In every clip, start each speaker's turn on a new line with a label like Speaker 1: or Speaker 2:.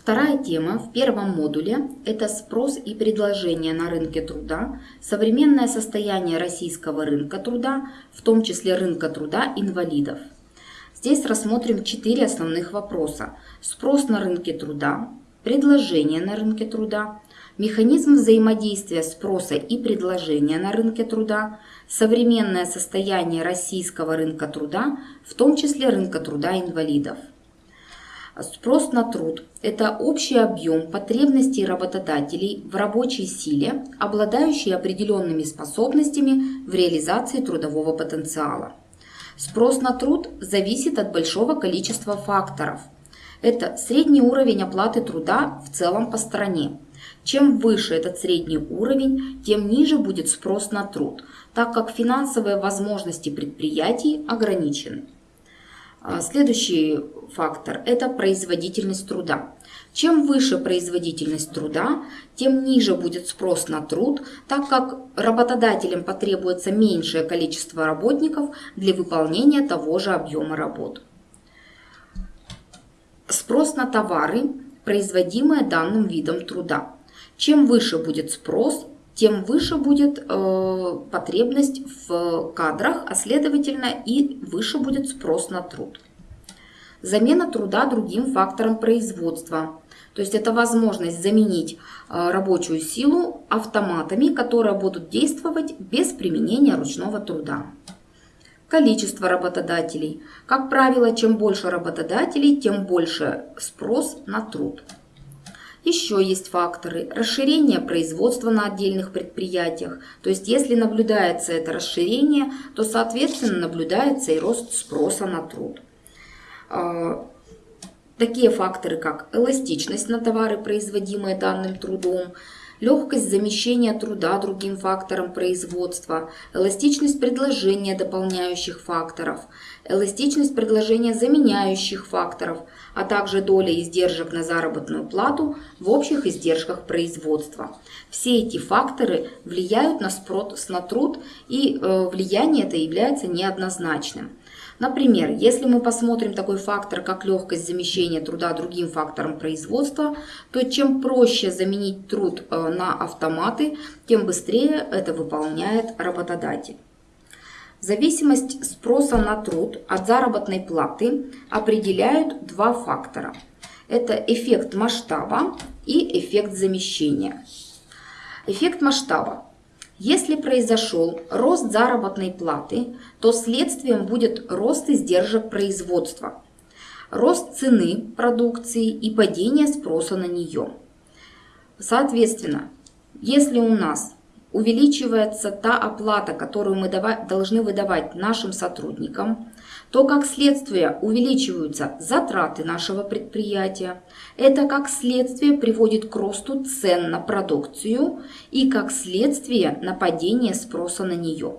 Speaker 1: Вторая тема в первом модуле – это спрос и предложение на рынке труда, современное состояние российского рынка труда, в том числе рынка труда инвалидов. Здесь рассмотрим четыре основных вопроса. Спрос на рынке труда, предложение на рынке труда, механизм взаимодействия спроса и предложения на рынке труда, современное состояние российского рынка труда, в том числе рынка труда инвалидов. Спрос на труд – это общий объем потребностей работодателей в рабочей силе, обладающей определенными способностями в реализации трудового потенциала. Спрос на труд зависит от большого количества факторов. Это средний уровень оплаты труда в целом по стране. Чем выше этот средний уровень, тем ниже будет спрос на труд, так как финансовые возможности предприятий ограничены. А, следующий фактор – это производительность труда. Чем выше производительность труда, тем ниже будет спрос на труд, так как работодателям потребуется меньшее количество работников для выполнения того же объема работ. Спрос на товары, производимые данным видом труда. Чем выше будет спрос, тем выше будет э, потребность в кадрах, а следовательно и выше будет спрос на труд. Замена труда другим фактором производства. То есть это возможность заменить э, рабочую силу автоматами, которые будут действовать без применения ручного труда. Количество работодателей. Как правило, чем больше работодателей, тем больше спрос на труд. Еще есть факторы расширения производства на отдельных предприятиях. То есть если наблюдается это расширение, то соответственно наблюдается и рост спроса на труд. А, такие факторы, как эластичность на товары, производимые данным трудом, легкость замещения труда другим фактором производства, эластичность предложения дополняющих факторов, эластичность предложения заменяющих факторов, а также доля издержек на заработную плату в общих издержках производства. Все эти факторы влияют на спрос на труд, и э, влияние это является неоднозначным. Например, если мы посмотрим такой фактор, как легкость замещения труда другим фактором производства, то чем проще заменить труд э, на автоматы, тем быстрее это выполняет работодатель. Зависимость спроса на труд от заработной платы определяют два фактора. Это эффект масштаба и эффект замещения. Эффект масштаба если произошел рост заработной платы, то следствием будет рост издержек производства, рост цены продукции и падение спроса на нее. Соответственно, если у нас увеличивается та оплата, которую мы должны выдавать нашим сотрудникам, то как следствие увеличиваются затраты нашего предприятия. Это как следствие приводит к росту цен на продукцию и как следствие на падение спроса на нее.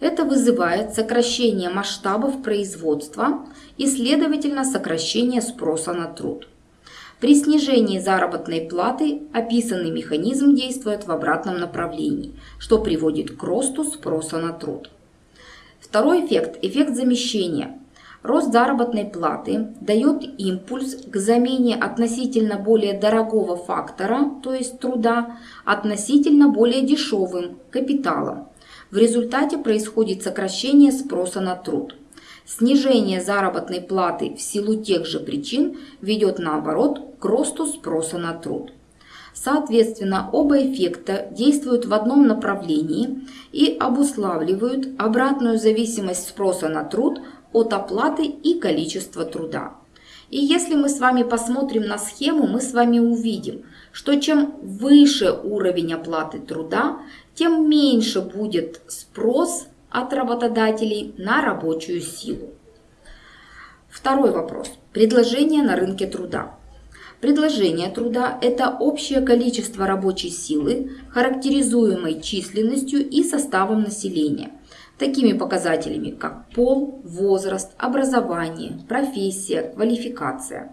Speaker 1: Это вызывает сокращение масштабов производства и, следовательно, сокращение спроса на труд. При снижении заработной платы описанный механизм действует в обратном направлении, что приводит к росту спроса на труд. Второй эффект – эффект замещения. Рост заработной платы дает импульс к замене относительно более дорогого фактора, то есть труда, относительно более дешевым капиталом. В результате происходит сокращение спроса на труд. Снижение заработной платы в силу тех же причин ведет наоборот к росту спроса на труд. Соответственно, оба эффекта действуют в одном направлении и обуславливают обратную зависимость спроса на труд от оплаты и количества труда. И если мы с вами посмотрим на схему, мы с вами увидим, что чем выше уровень оплаты труда, тем меньше будет спрос от работодателей на рабочую силу. Второй вопрос. Предложение на рынке труда. Предложение труда – это общее количество рабочей силы, характеризуемой численностью и составом населения, такими показателями, как пол, возраст, образование, профессия, квалификация.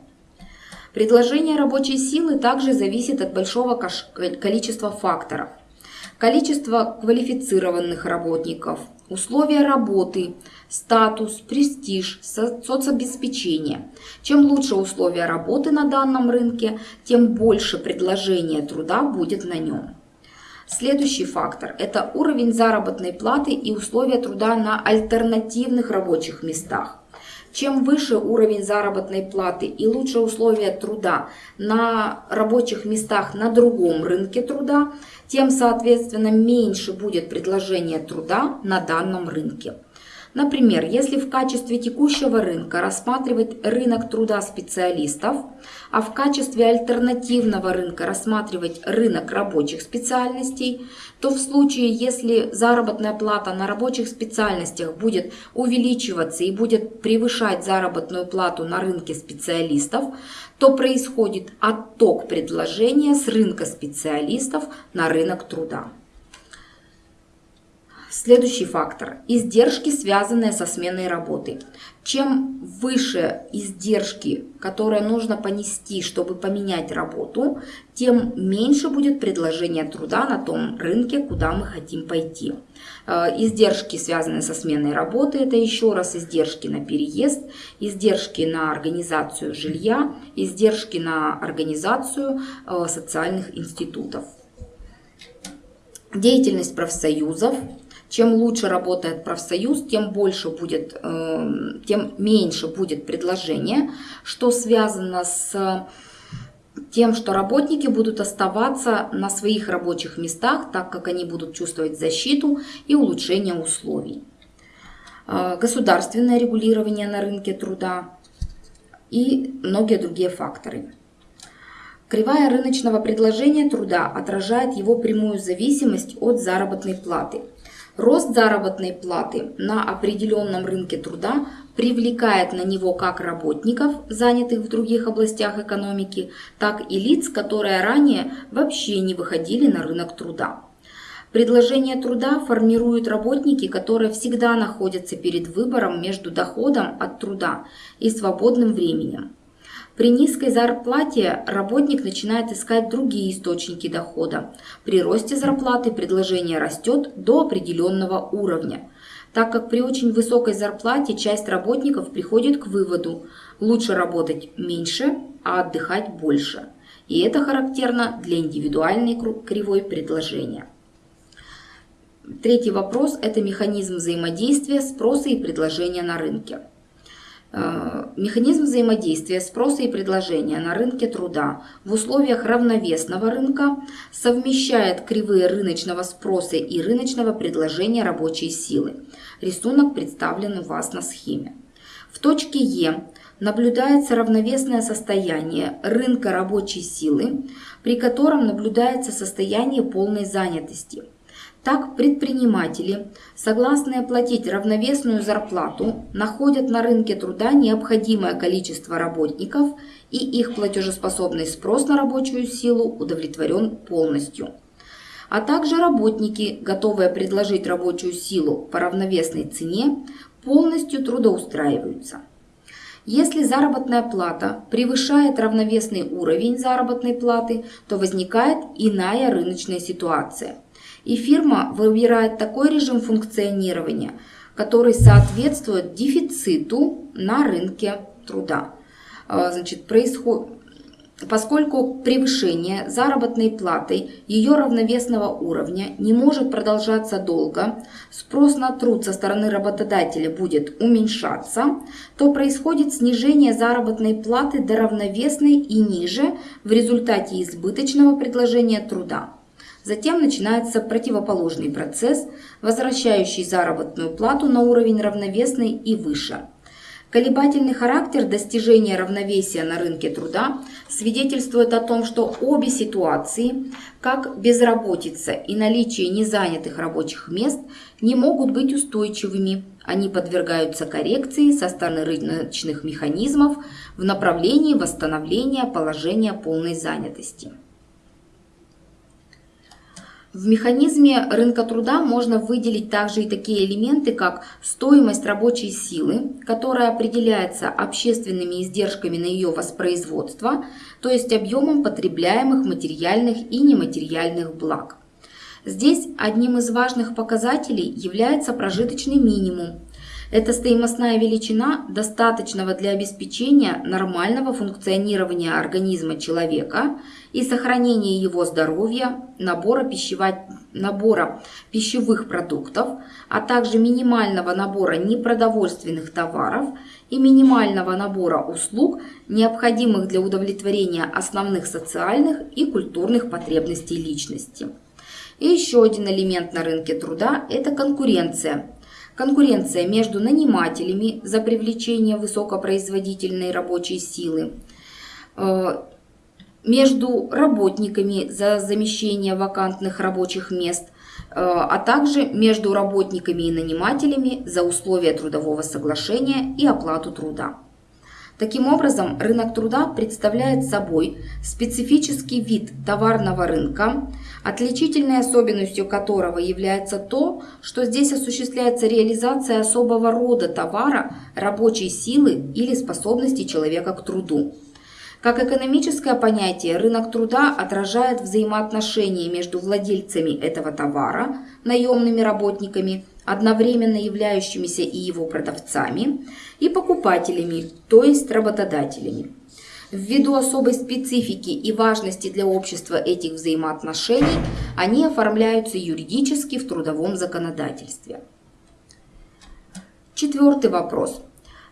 Speaker 1: Предложение рабочей силы также зависит от большого количества факторов – количество квалифицированных работников, условия работы, статус, престиж, соцобеспечение. Чем лучше условия работы на данном рынке, тем больше предложения труда будет на нем. Следующий фактор – это уровень заработной платы и условия труда на альтернативных рабочих местах. Чем выше уровень заработной платы и лучше условия труда на рабочих местах на другом рынке труда, тем, соответственно, меньше будет предложение труда на данном рынке. Например, если в качестве текущего рынка рассматривать рынок труда специалистов, а в качестве альтернативного рынка рассматривать рынок рабочих специальностей, то в случае, если заработная плата на рабочих специальностях будет увеличиваться и будет превышать заработную плату на рынке специалистов, то происходит отток предложения с рынка специалистов на рынок труда. Следующий фактор – издержки, связанные со сменой работы. Чем выше издержки, которые нужно понести, чтобы поменять работу, тем меньше будет предложение труда на том рынке, куда мы хотим пойти. Э, издержки, связанные со сменой работы, это еще раз издержки на переезд, издержки на организацию жилья, издержки на организацию э, социальных институтов. Деятельность профсоюзов – чем лучше работает профсоюз, тем больше будет, эм, тем меньше будет предложение, что связано с тем, что работники будут оставаться на своих рабочих местах, так как они будут чувствовать защиту и улучшение условий. Э, государственное регулирование на рынке труда и многие другие факторы. Кривая рыночного предложения труда отражает его прямую зависимость от заработной платы – Рост заработной платы на определенном рынке труда привлекает на него как работников, занятых в других областях экономики, так и лиц, которые ранее вообще не выходили на рынок труда. Предложение труда формируют работники, которые всегда находятся перед выбором между доходом от труда и свободным временем. При низкой зарплате работник начинает искать другие источники дохода. При росте зарплаты предложение растет до определенного уровня. Так как при очень высокой зарплате часть работников приходит к выводу лучше работать меньше, а отдыхать больше. И это характерно для индивидуальной кривой предложения. Третий вопрос – это механизм взаимодействия спроса и предложения на рынке. Э, механизм взаимодействия спроса и предложения на рынке труда в условиях равновесного рынка совмещает кривые рыночного спроса и рыночного предложения рабочей силы. Рисунок представлен у вас на схеме. В точке Е наблюдается равновесное состояние рынка рабочей силы, при котором наблюдается состояние полной занятости – так предприниматели, согласные платить равновесную зарплату, находят на рынке труда необходимое количество работников и их платежеспособный спрос на рабочую силу удовлетворен полностью. А также работники, готовые предложить рабочую силу по равновесной цене, полностью трудоустраиваются. Если заработная плата превышает равновесный уровень заработной платы, то возникает иная рыночная ситуация – и фирма выбирает такой режим функционирования, который соответствует дефициту на рынке труда. А, значит, происходит, поскольку превышение заработной платой ее равновесного уровня не может продолжаться долго, спрос на труд со стороны работодателя будет уменьшаться, то происходит снижение заработной платы до равновесной и ниже в результате избыточного предложения труда. Затем начинается противоположный процесс, возвращающий заработную плату на уровень равновесный и выше. Колебательный характер достижения равновесия на рынке труда свидетельствует о том, что обе ситуации, как безработица и наличие незанятых рабочих мест, не могут быть устойчивыми. Они подвергаются коррекции со стороны рыночных механизмов в направлении восстановления положения полной занятости. В механизме рынка труда можно выделить также и такие элементы, как стоимость рабочей силы, которая определяется общественными издержками на ее воспроизводство, то есть объемом потребляемых материальных и нематериальных благ. Здесь одним из важных показателей является прожиточный минимум. Это стоимостная величина, достаточного для обеспечения нормального функционирования организма человека и сохранения его здоровья, набора, пищева... набора пищевых продуктов, а также минимального набора непродовольственных товаров и минимального набора услуг, необходимых для удовлетворения основных социальных и культурных потребностей личности. И еще один элемент на рынке труда – это конкуренция. Конкуренция между нанимателями за привлечение высокопроизводительной рабочей силы, э, между работниками за замещение вакантных рабочих мест, э, а также между работниками и нанимателями за условия трудового соглашения и оплату труда. Таким образом, рынок труда представляет собой специфический вид товарного рынка, отличительной особенностью которого является то, что здесь осуществляется реализация особого рода товара, рабочей силы или способности человека к труду. Как экономическое понятие, рынок труда отражает взаимоотношения между владельцами этого товара, наемными работниками, одновременно являющимися и его продавцами, и покупателями, то есть работодателями. Ввиду особой специфики и важности для общества этих взаимоотношений, они оформляются юридически в трудовом законодательстве. Четвертый вопрос.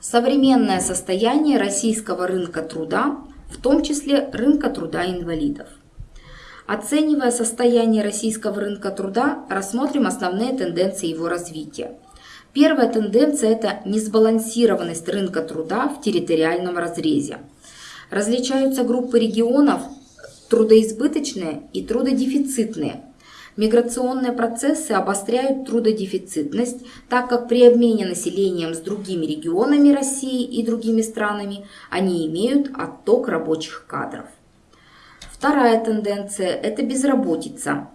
Speaker 1: Современное состояние российского рынка труда, в том числе рынка труда инвалидов. Оценивая состояние российского рынка труда, рассмотрим основные тенденции его развития. Первая тенденция – это несбалансированность рынка труда в территориальном разрезе. Различаются группы регионов трудоизбыточные и трудодефицитные. Миграционные процессы обостряют трудодефицитность, так как при обмене населением с другими регионами России и другими странами они имеют отток рабочих кадров. Вторая тенденция – это безработица.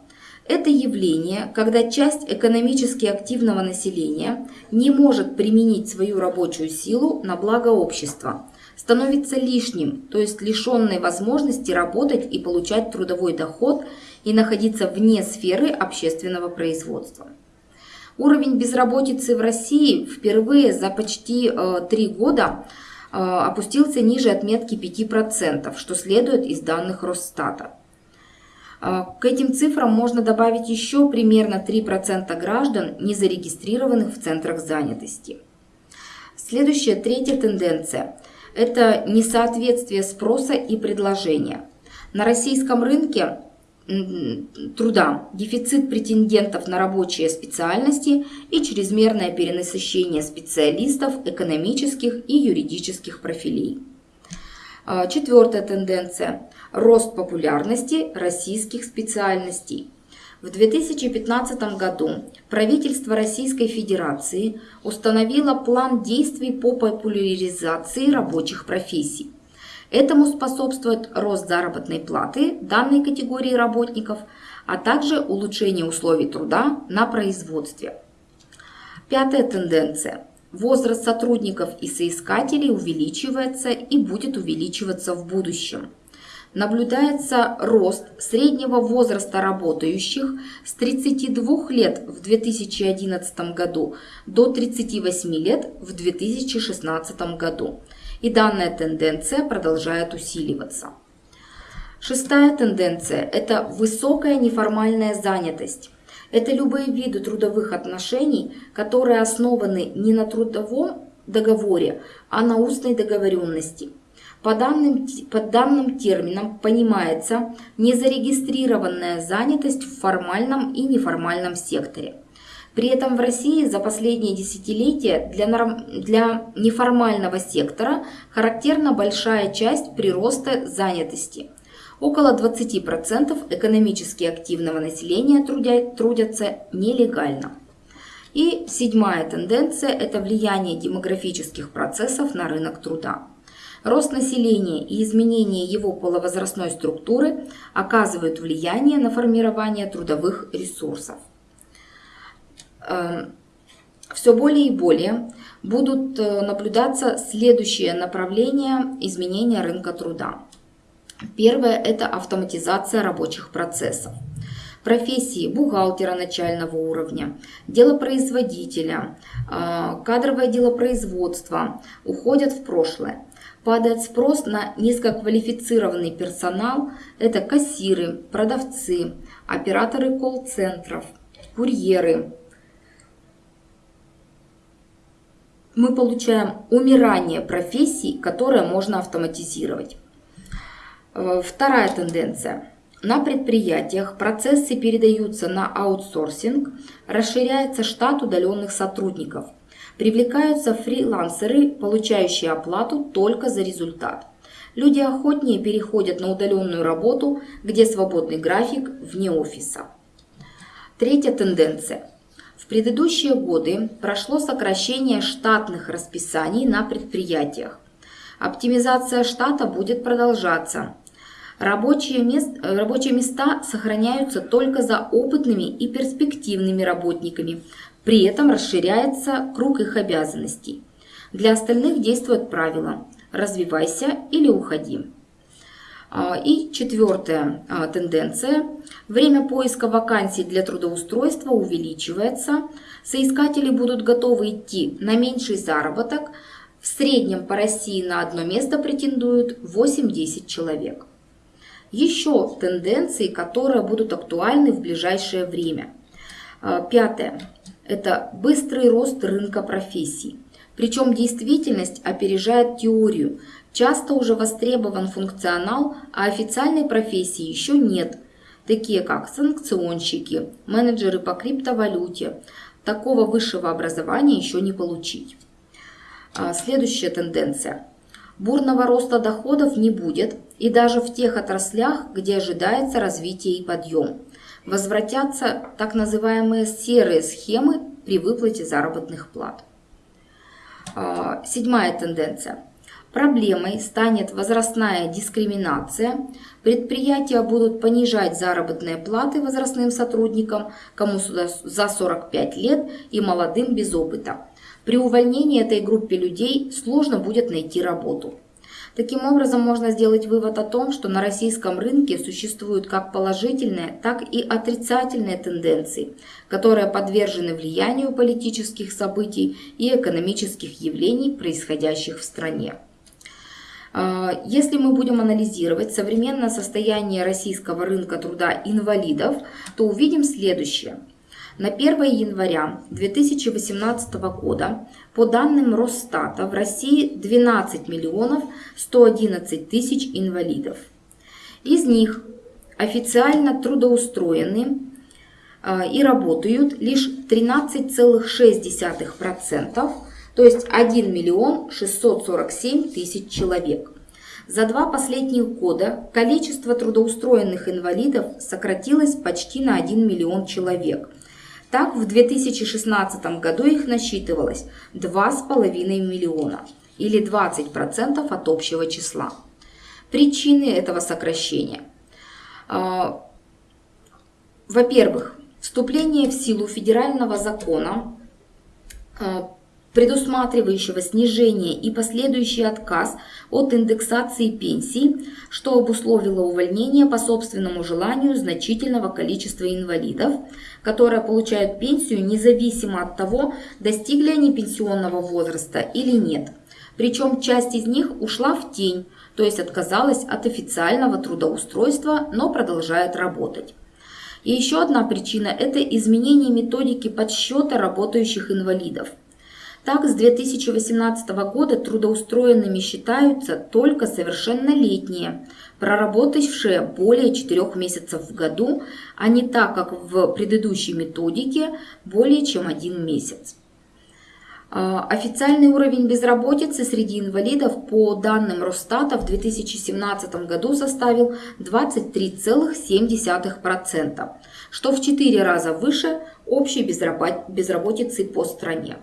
Speaker 1: Это явление, когда часть экономически активного населения не может применить свою рабочую силу на благо общества, становится лишним, то есть лишенной возможности работать и получать трудовой доход и находиться вне сферы общественного производства. Уровень безработицы в России впервые за почти э, три года опустился ниже отметки 5%, что следует из данных Росстата. Э, к этим цифрам можно добавить еще примерно 3% граждан, не зарегистрированных в центрах занятости. Следующая, третья тенденция – это несоответствие спроса и предложения. На российском рынке труда, дефицит претендентов на рабочие специальности и чрезмерное перенасыщение специалистов экономических и юридических профилей. А, четвертая тенденция – рост популярности российских специальностей. В 2015 году правительство Российской Федерации установило план действий по популяризации рабочих профессий. Этому способствует рост заработной платы данной категории работников, а также улучшение условий труда на производстве. Пятая тенденция. Возраст сотрудников и соискателей увеличивается и будет увеличиваться в будущем. Наблюдается рост среднего возраста работающих с 32 лет в 2011 году до 38 лет в 2016 году и данная тенденция продолжает усиливаться. Шестая тенденция – это высокая неформальная занятость. Это любые виды трудовых отношений, которые основаны не на трудовом договоре, а на устной договоренности. По данным, под данным термином понимается незарегистрированная занятость в формальном и неформальном секторе. При этом в России за последние десятилетия для, норм... для неформального сектора характерна большая часть прироста занятости. Около 20% экономически активного населения трудя... трудятся нелегально. И седьмая тенденция – это влияние демографических процессов на рынок труда. Рост населения и изменение его половозрастной структуры оказывают влияние на формирование трудовых ресурсов. Эм, все более и более будут э, наблюдаться следующие направления изменения рынка труда. Первое – это автоматизация рабочих процессов. профессии бухгалтера начального уровня, делопроизводителя, кадровое делопроизводство уходят в прошлое. Падает спрос на низкоквалифицированный персонал, это кассиры, продавцы, операторы колл-центров, курьеры. Мы получаем умирание профессий, которые можно автоматизировать. Э, вторая тенденция. На предприятиях процессы передаются на аутсорсинг, расширяется штат удаленных сотрудников. Привлекаются фрилансеры, получающие оплату только за результат. Люди охотнее переходят на удаленную работу, где свободный график вне офиса. Третья тенденция. Предыдущие годы прошло сокращение штатных расписаний на предприятиях. Оптимизация штата будет продолжаться. Рабочие, мест, рабочие места сохраняются только за опытными и перспективными работниками. При этом расширяется круг их обязанностей. Для остальных действует правило «развивайся или уходи». А, и четвертая а, тенденция. Время поиска вакансий для трудоустройства увеличивается. Соискатели будут готовы идти на меньший заработок. В среднем по России на одно место претендуют 8-10 человек. Еще тенденции, которые будут актуальны в ближайшее время. А, пятое. Это быстрый рост рынка профессий. Причем действительность опережает теорию. Часто уже востребован функционал, а официальной профессии еще нет, такие как санкционщики, менеджеры по криптовалюте. Такого высшего образования еще не получить. А, следующая тенденция. Бурного роста доходов не будет, и даже в тех отраслях, где ожидается развитие и подъем. Возвратятся так называемые серые схемы при выплате заработных плат. А, седьмая тенденция. Проблемой станет возрастная дискриминация. Предприятия будут понижать заработные платы возрастным сотрудникам, кому за 45 лет и молодым без опыта. При увольнении этой группе людей сложно будет найти работу. Таким образом, можно сделать вывод о том, что на российском рынке существуют как положительные, так и отрицательные тенденции, которые подвержены влиянию политических событий и экономических явлений, происходящих в стране. А, если мы будем анализировать современное состояние российского рынка труда инвалидов, то увидим следующее. На 1 января 2018 года по данным Росстата в России 12 миллионов 111 тысяч инвалидов. Из них официально трудоустроены а, и работают лишь 13,6%, то есть 1 миллион 647 тысяч человек. За два последних года количество трудоустроенных инвалидов сократилось почти на 1 миллион человек. Так, в 2016 году их насчитывалось 2,5 миллиона или 20% от общего числа. Причины этого сокращения. А, во-первых, вступление в силу федерального закона а, предусматривающего снижение и последующий отказ от индексации пенсий, что обусловило увольнение по собственному желанию значительного количества инвалидов, которые получают пенсию независимо от того, достигли они пенсионного возраста или нет. Причем часть из них ушла в тень, то есть отказалась от официального трудоустройства, но продолжает работать. И еще одна причина – это изменение методики подсчета работающих инвалидов – так, с 2018 года трудоустроенными считаются только совершеннолетние, проработавшие более 4 месяцев в году, а не так, как в предыдущей методике, более чем один месяц. А, официальный уровень безработицы среди инвалидов по данным Росстата в 2017 году составил 23,7%, что в 4 раза выше общей безработицы по стране.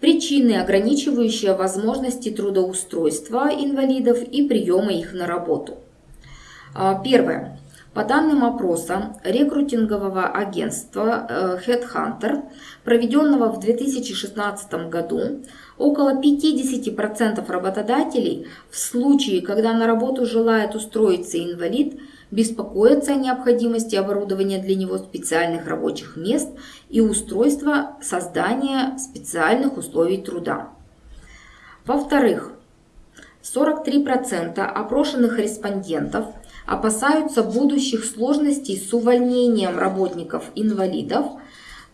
Speaker 1: Причины, ограничивающие возможности трудоустройства инвалидов и приема их на работу. А, первое. По данным опроса рекрутингового агентства э, Headhunter, проведенного в 2016 году, около 50% работодателей в случае, когда на работу желает устроиться инвалид, беспокоятся о необходимости оборудования для него специальных рабочих мест и устройства создания специальных условий труда. Во-вторых, 43% опрошенных респондентов опасаются будущих сложностей с увольнением работников-инвалидов,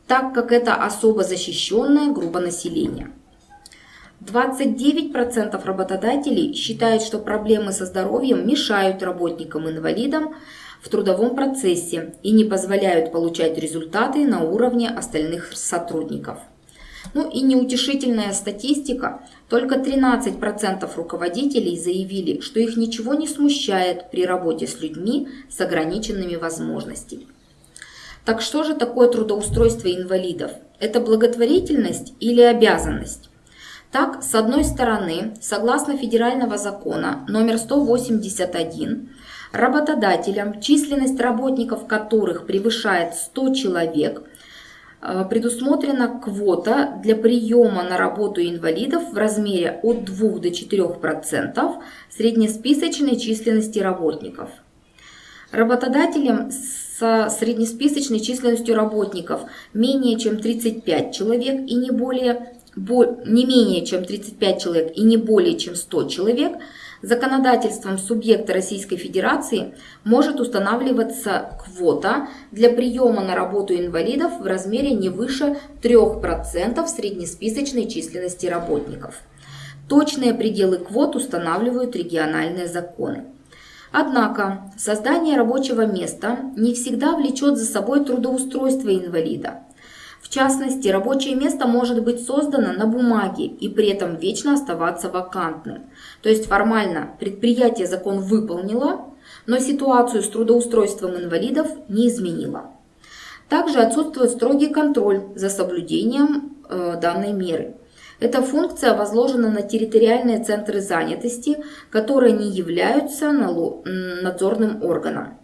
Speaker 1: так как это особо защищенная группа населения. 29% работодателей считают, что проблемы со здоровьем мешают работникам-инвалидам в трудовом процессе и не позволяют получать результаты на уровне остальных сотрудников. Ну и неутешительная статистика. Только 13% руководителей заявили, что их ничего не смущает при работе с людьми с ограниченными возможностями. Так что же такое трудоустройство инвалидов? Это благотворительность или обязанность? Так, с одной стороны, согласно федерального закона номер 181, работодателям, численность работников которых превышает 100 человек – Э, предусмотрена квота для приема на работу инвалидов в размере от 2 до 4% среднесписочной численности работников. Работодателям со среднесписочной численностью работников менее чем 35 человек и не более не менее чем 35 человек и не более чем 100 человек – Законодательством субъекта Российской Федерации может устанавливаться квота для приема на работу инвалидов в размере не выше 3% среднесписочной численности работников. Точные пределы квот устанавливают региональные законы. Однако создание рабочего места не всегда влечет за собой трудоустройство инвалида. Частности, рабочее место может быть создано на бумаге и при этом вечно оставаться вакантным. То есть формально предприятие закон выполнило, но ситуацию с трудоустройством инвалидов не изменило. Также отсутствует строгий контроль за соблюдением э, данной меры. Эта функция возложена на территориальные центры занятости, которые не являются надзорным органом.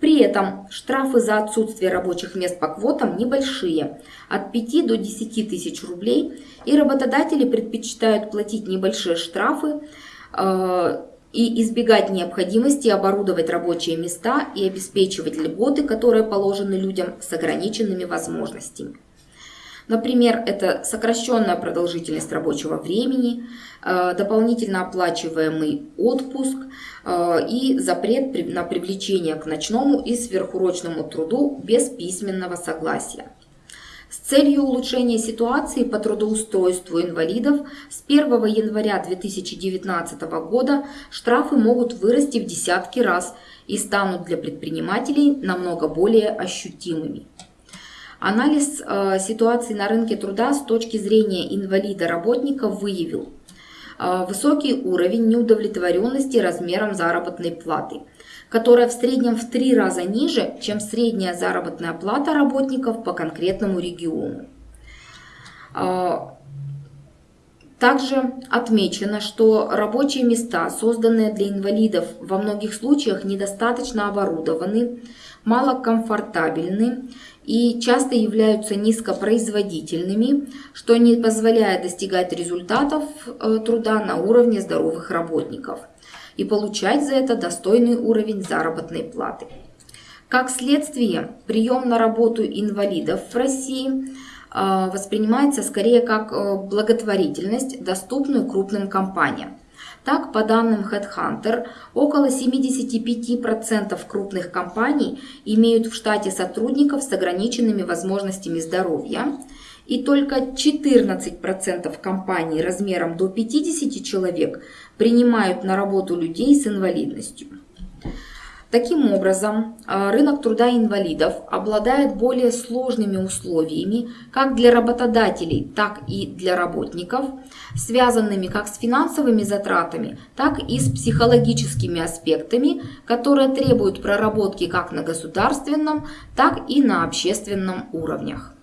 Speaker 1: При этом штрафы за отсутствие рабочих мест по квотам небольшие, от 5 до 10 тысяч рублей, и работодатели предпочитают платить небольшие штрафы э, и избегать необходимости оборудовать рабочие места и обеспечивать льготы, которые положены людям с ограниченными возможностями. Например, это сокращенная продолжительность рабочего времени, дополнительно оплачиваемый отпуск э, и запрет на привлечение к ночному и сверхурочному труду без письменного согласия. С целью улучшения ситуации по трудоустройству инвалидов с 1 января 2019 года штрафы могут вырасти в десятки раз и станут для предпринимателей намного более ощутимыми. Анализ э, ситуации на рынке труда с точки зрения инвалида-работника выявил э, высокий уровень неудовлетворенности размером заработной платы, которая в среднем в три раза ниже, чем средняя заработная плата работников по конкретному региону. Э, также отмечено, что рабочие места, созданные для инвалидов, во многих случаях недостаточно оборудованы, малокомфортабельны и часто являются низкопроизводительными, что не позволяет достигать результатов э, труда на уровне здоровых работников и получать за это достойный уровень заработной платы. Как следствие, прием на работу инвалидов в России э, воспринимается скорее как э, благотворительность, доступную крупным компаниям. Так, по данным HeadHunter, около 75% крупных компаний имеют в штате сотрудников с ограниченными возможностями здоровья, и только 14% компаний размером до 50 человек принимают на работу людей с инвалидностью. Таким образом, а, рынок труда инвалидов обладает более сложными условиями как для работодателей, так и для работников, связанными как с финансовыми затратами, так и с психологическими аспектами, которые требуют проработки как на государственном, так и на общественном уровнях.